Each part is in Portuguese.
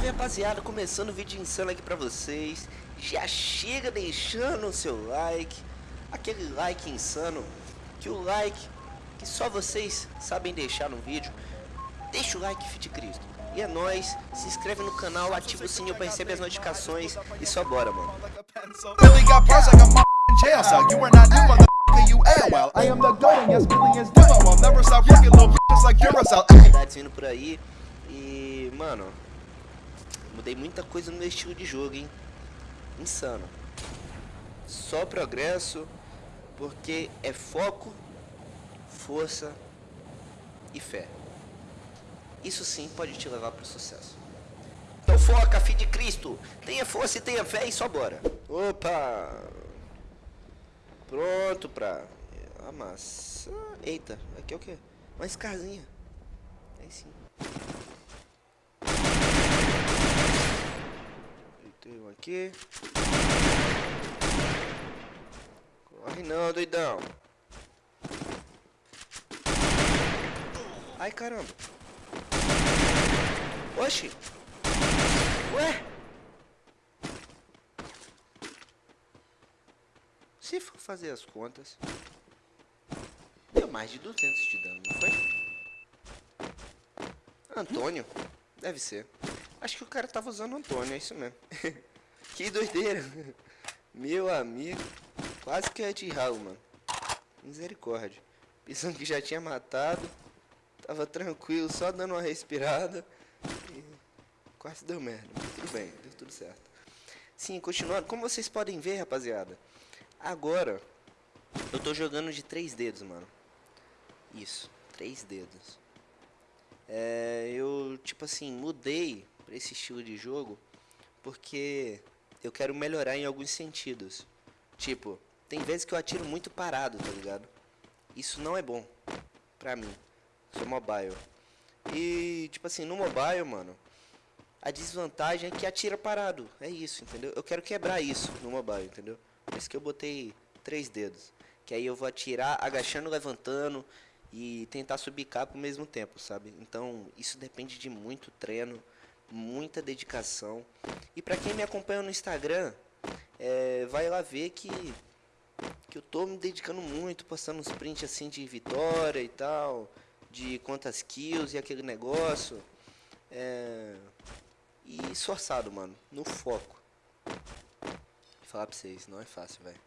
Salve rapaziada, começando o vídeo insano aqui pra vocês. Já chega deixando o seu like. Aquele like insano Que o like que só vocês sabem deixar no vídeo. Deixa o like, Fit Cristo. E é nóis, se inscreve no canal, ativa o sininho pra receber as notificações. E só bora, mano. Novidades vindo por aí. E, mano Mudei muita coisa no meu estilo de jogo, hein? Insano. Só progresso Porque é foco Força E fé. Isso sim pode te levar pro sucesso. Então foca, filho de Cristo! Tenha força e tenha fé e só bora. Opa! Pronto pra Amassar. Eita, aqui é o que? Uma escarzinha Aí sim Um aqui. Corre não, doidão. Ai, caramba. Oxi. Ué? Se for fazer as contas, deu mais de 200 de dano, não foi? Antônio? Deve ser. Acho que o cara tava usando Antônio, é isso mesmo. que doideira. Meu amigo. Quase que é de ralo, mano. Misericórdia. Pensando que já tinha matado. Tava tranquilo, só dando uma respirada. E quase deu merda. Tudo bem, deu tudo certo. Sim, continuando. Como vocês podem ver, rapaziada. Agora, eu tô jogando de três dedos, mano. Isso, três dedos. É, eu, tipo assim, mudei para esse estilo de jogo porque eu quero melhorar em alguns sentidos. Tipo, tem vezes que eu atiro muito parado, tá ligado? Isso não é bom pra mim. Sou mobile. E, tipo assim, no mobile, mano, a desvantagem é que atira parado. É isso, entendeu? Eu quero quebrar isso no mobile, entendeu? Por isso que eu botei três dedos. Que aí eu vou atirar agachando, levantando e tentar subir capa ao mesmo tempo, sabe? Então, isso depende de muito treino, muita dedicação. E para quem me acompanha no Instagram, é, vai lá ver que que eu tô me dedicando muito, postando uns prints assim de vitória e tal, de quantas kills e aquele negócio. É, e esforçado, mano, no foco. Vou falar pra vocês, não é fácil, velho.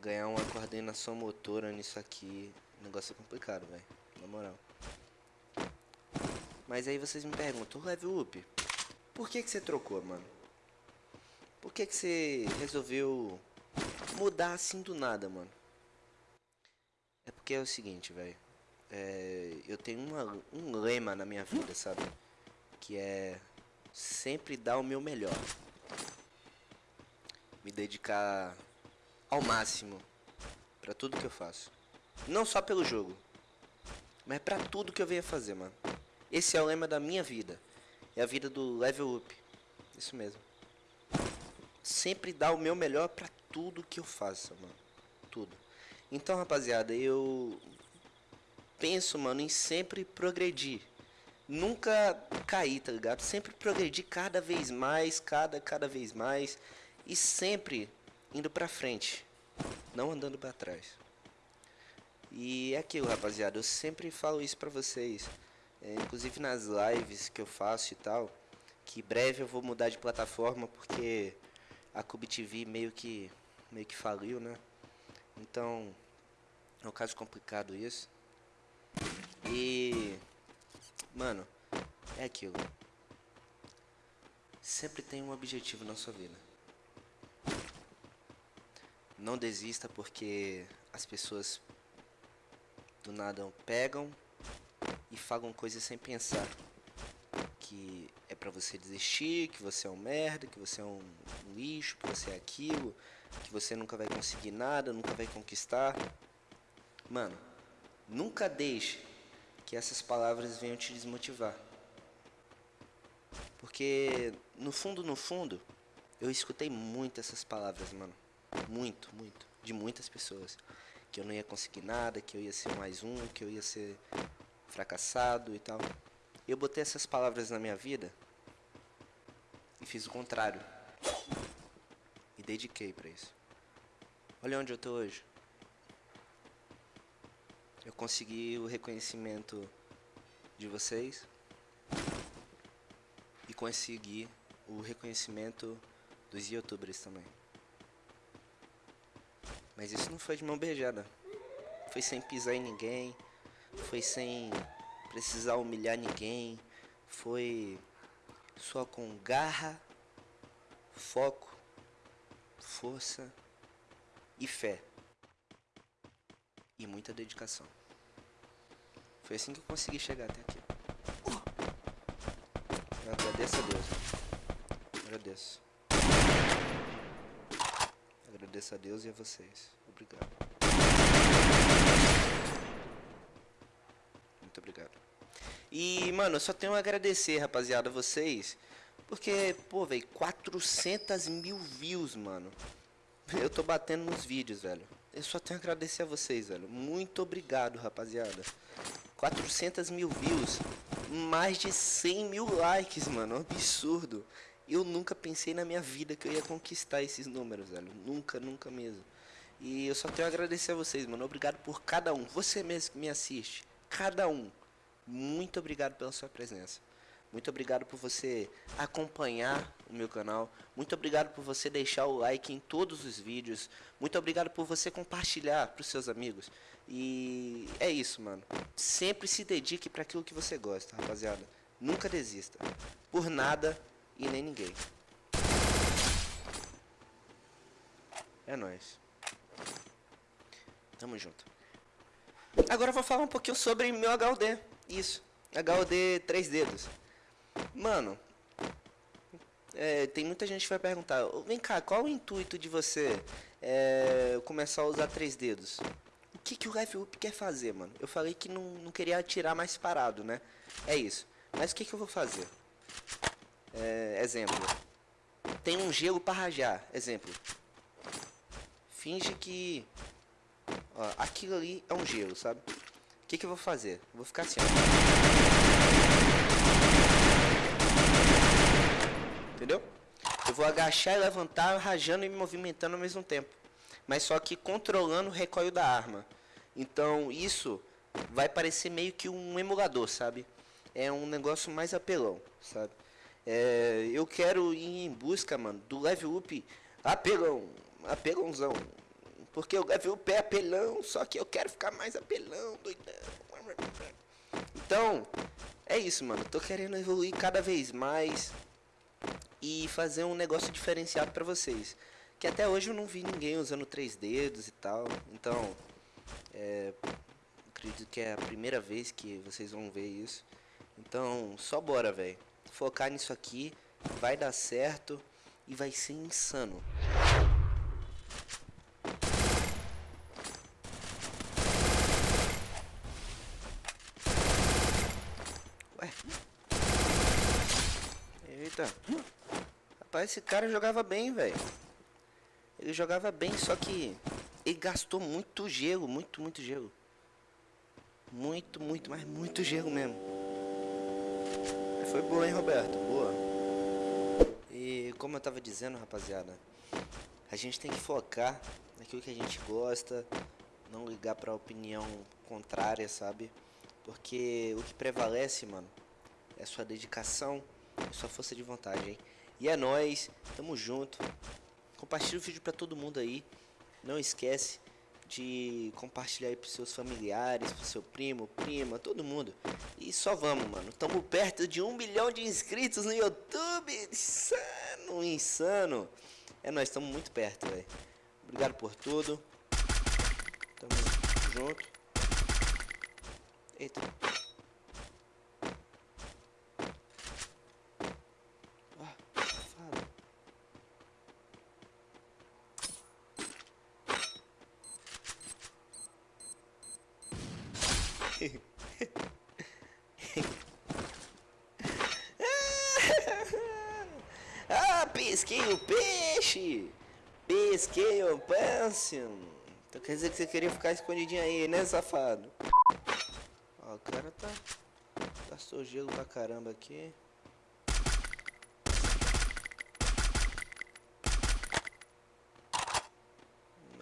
Ganhar uma coordenação motora nisso aqui, negócio é complicado, velho, na moral. Mas aí vocês me perguntam, Level Up, por que que você trocou, mano? Por que que você resolveu mudar assim do nada, mano? É porque é o seguinte, velho. É, eu tenho uma, um lema na minha vida, sabe? Que é sempre dar o meu melhor. Me dedicar ao máximo para tudo que eu faço. Não só pelo jogo, mas para tudo que eu venho fazer, mano. Esse é o lema da minha vida. É a vida do level up. Isso mesmo. Sempre dar o meu melhor pra tudo que eu faça, mano. Tudo. Então, rapaziada, eu penso, mano, em sempre progredir. Nunca cair, tá ligado? Sempre progredir cada vez mais, cada, cada vez mais. E sempre indo pra frente. Não andando pra trás. E é aquilo, rapaziada. Eu sempre falo isso pra vocês é, inclusive nas lives que eu faço e tal, que breve eu vou mudar de plataforma porque a Cube TV meio que meio que faliu, né? Então, é um caso complicado isso. E mano, é aquilo. Sempre tem um objetivo na sua vida. Não desista porque as pessoas do nada pegam e falam coisas sem pensar. Que é pra você desistir, que você é um merda, que você é um lixo, que você é aquilo, que você nunca vai conseguir nada, nunca vai conquistar. Mano, nunca deixe que essas palavras venham te desmotivar. Porque no fundo, no fundo, eu escutei muito essas palavras, mano. Muito, muito. De muitas pessoas. Que eu não ia conseguir nada, que eu ia ser mais um, que eu ia ser fracassado e tal. Eu botei essas palavras na minha vida e fiz o contrário. E dediquei pra isso. Olha onde eu tô hoje. Eu consegui o reconhecimento de vocês e consegui o reconhecimento dos youtubers também. Mas isso não foi de mão beijada. Foi sem pisar em ninguém, foi sem precisar humilhar ninguém, foi só com garra, foco, força e fé. E muita dedicação. Foi assim que eu consegui chegar até aqui. Eu agradeço a Deus. Agradeço. Agradeço a Deus e a vocês. Obrigado. Muito obrigado. E, mano, eu só tenho a agradecer, rapaziada, a vocês. Porque, pô, velho, 400 mil views, mano. Eu tô batendo nos vídeos, velho. Eu só tenho a agradecer a vocês, velho. Muito obrigado, rapaziada. 400 mil views. Mais de 100 mil likes, mano. Absurdo. Eu nunca pensei na minha vida que eu ia conquistar esses números, velho. Nunca, nunca mesmo. E eu só tenho a agradecer a vocês, mano. Obrigado por cada um. Você mesmo que me assiste. Cada um. Muito obrigado pela sua presença. Muito obrigado por você acompanhar o meu canal. Muito obrigado por você deixar o like em todos os vídeos. Muito obrigado por você compartilhar para os seus amigos. E é isso, mano. Sempre se dedique para aquilo que você gosta, rapaziada. Nunca desista. Por nada e nem ninguém. É nóis. Tamo junto. Agora eu vou falar um pouquinho sobre meu HUD. Isso. HUD 3 dedos. Mano, é, tem muita gente que vai perguntar, vem cá, qual o intuito de você é, começar a usar três dedos? O que, que o Life Up quer fazer, mano? Eu falei que não, não queria atirar mais parado, né? É isso. Mas o que, que eu vou fazer? É, exemplo. Tem um gelo para rajar. Exemplo. Finge que... Ó, aquilo ali é um gelo, sabe? Que, que eu vou fazer? Vou ficar assim, ó. Entendeu? Eu vou agachar e levantar, rajando e me movimentando ao mesmo tempo. Mas só que controlando o recoil da arma. Então isso vai parecer meio que um emulador, sabe? É um negócio mais apelão, sabe? É, eu quero ir em busca, mano, do level up apelão, apelãozão. Porque o level up é apelão, só que eu quero ficar mais apelão, doidão. Então, é isso, mano. Tô querendo evoluir cada vez mais e fazer um negócio diferenciado para vocês. Que até hoje eu não vi ninguém usando três dedos e tal. Então, é, acredito que é a primeira vez que vocês vão ver isso. Então, só bora, velho. Focar nisso aqui, vai dar certo e vai ser insano. Ué. Eita. Rapaz, esse cara jogava bem, velho. Ele jogava bem, só que ele gastou muito gelo, muito, muito gelo. Muito, muito, mas muito gelo mesmo. Foi boa, hein, Roberto? Boa. E como eu tava dizendo, rapaziada, a gente tem que focar naquilo que a gente gosta, não ligar pra opinião contrária, sabe? Porque o que prevalece, mano, é sua dedicação sua força de vontade, hein? E é nóis, tamo junto. Compartilha o vídeo pra todo mundo aí. Não esquece de compartilhar aí pros seus familiares, pro seu primo, prima, todo mundo. E só vamos, mano. Tamo perto de um milhão de inscritos no YouTube. Insano, insano. É nóis, tamo muito perto, velho. Obrigado por tudo. Tamo junto. Eita. ah, pesquei o peixe! Pesquei o pâncio! Então quer dizer que você queria ficar escondidinho aí, né, safado? Ó, o cara tá... tá gelo pra caramba aqui.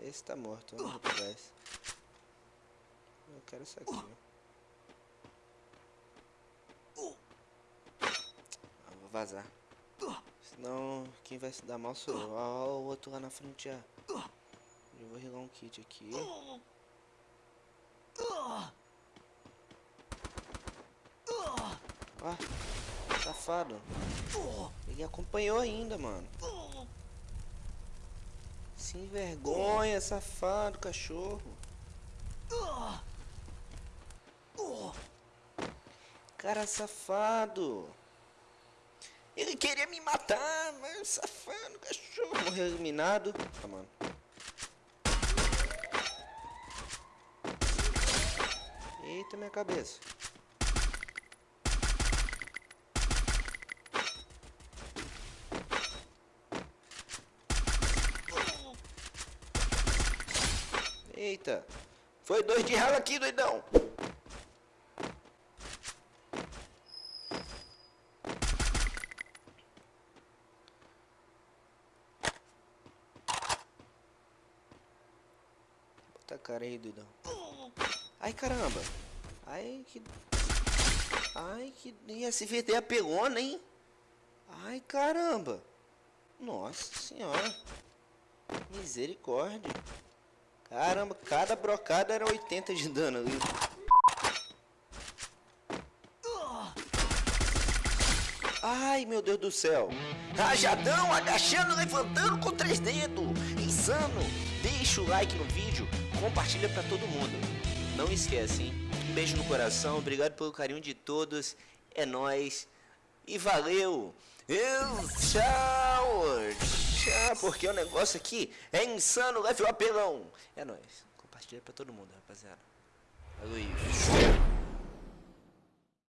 Esse tá morto, né? Eu quero isso aqui. Né? Vou vazar. Senão quem vai se dar mal sou eu. Ó, o outro lá na frente já. Eu vou regar um kit aqui. Ó, safado. Ele acompanhou ainda, mano. Sem vergonha, safado, cachorro. Cara safado. Ele queria me matar, mas safado, cachorro. Morreu eliminado. Mano. Eita, minha cabeça. Eita. Foi dois de rala aqui, doidão. Cara aí, doidão. Ai, caramba. Ai, que... Ai, que... E SVD apelona, hein? Ai, caramba. Nossa senhora. Misericórdia. Caramba, cada brocada era 80 de dano ali. Ai, meu Deus do céu. Rajadão, agachando, levantando com três dedos. Insano. Deixa o like no vídeo, compartilha pra todo mundo. Não esquece, hein? Um beijo no coração, obrigado pelo carinho de todos. É nóis. E valeu. Eu, tchau. Tchau, porque o negócio aqui é insano, leve o apelão. É nóis. Compartilha pra todo mundo, rapaziada. Valeu.